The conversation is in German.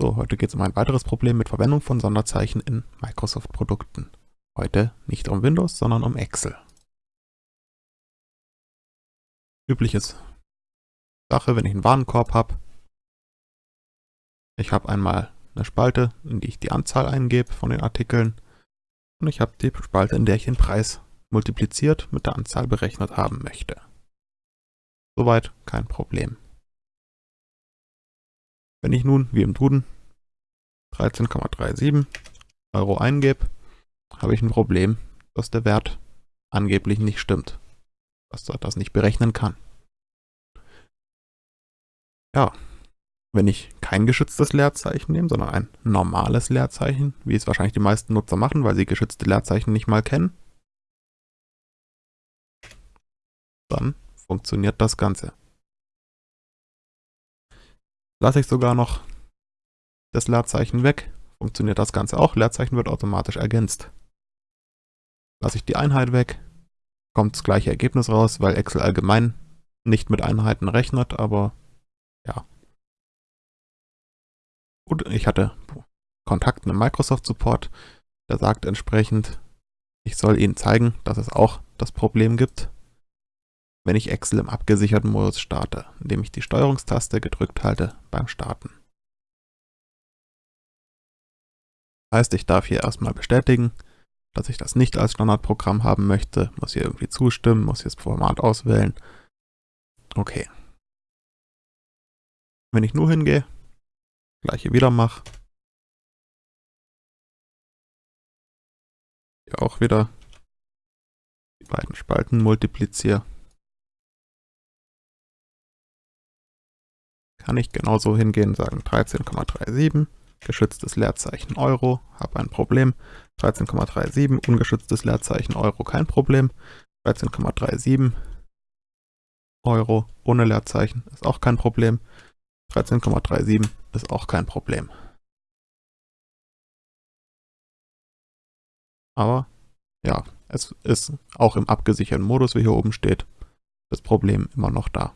So, heute geht es um ein weiteres Problem mit Verwendung von Sonderzeichen in Microsoft-Produkten. Heute nicht um Windows, sondern um Excel. Übliches Sache, wenn ich einen Warenkorb habe. Ich habe einmal eine Spalte, in die ich die Anzahl eingebe von den Artikeln. Und ich habe die Spalte, in der ich den Preis multipliziert mit der Anzahl berechnet haben möchte. Soweit kein Problem. Wenn ich nun, wie im Duden, 13,37 Euro eingebe, habe ich ein Problem, dass der Wert angeblich nicht stimmt, dass er das nicht berechnen kann. Ja, wenn ich kein geschütztes Leerzeichen nehme, sondern ein normales Leerzeichen, wie es wahrscheinlich die meisten Nutzer machen, weil sie geschützte Leerzeichen nicht mal kennen, dann funktioniert das Ganze lasse ich sogar noch das Leerzeichen weg, funktioniert das Ganze auch. Leerzeichen wird automatisch ergänzt. Lasse ich die Einheit weg, kommt das gleiche Ergebnis raus, weil Excel allgemein nicht mit Einheiten rechnet, aber ja. Gut, ich hatte Kontakt mit Microsoft Support, der sagt entsprechend, ich soll Ihnen zeigen, dass es auch das Problem gibt wenn ich Excel im abgesicherten Modus starte, indem ich die Steuerungstaste gedrückt halte beim Starten. Heißt, ich darf hier erstmal bestätigen, dass ich das nicht als Standardprogramm haben möchte, muss hier irgendwie zustimmen, muss hier das Format auswählen. Okay. Wenn ich nur hingehe, gleiche wieder mache, hier auch wieder die beiden Spalten multipliziere, kann ich genauso hingehen und sagen 13,37, geschütztes Leerzeichen Euro, habe ein Problem. 13,37, ungeschütztes Leerzeichen Euro, kein Problem. 13,37 Euro ohne Leerzeichen ist auch kein Problem. 13,37 ist auch kein Problem. Aber ja, es ist auch im abgesicherten Modus, wie hier oben steht, das Problem immer noch da.